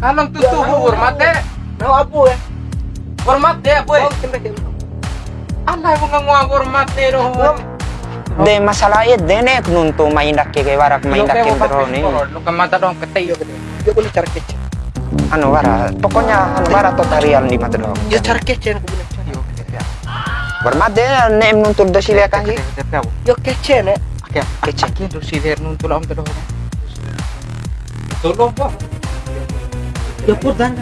Tuh tuh hormat deh. Mau apa ya? Hormat deh, boy. Mau kembali ke Alay mo nga nga hormat deh roh. De masalah itu dene nuntu maindak ke warak maindak ke bro nih. Lu ka mata dong ketay yo gede. Dia boleh cara kecil. Anu wara, pokoknya anu wara totalial di mata dong. Ya cara kecil aku bilang. Yo gede ya. Bermat de nem nuntu do. Gede ya. Yo kecil nih. Kaya Kecil. do si der nun tulam to do. Tulong po. Ya pur dan.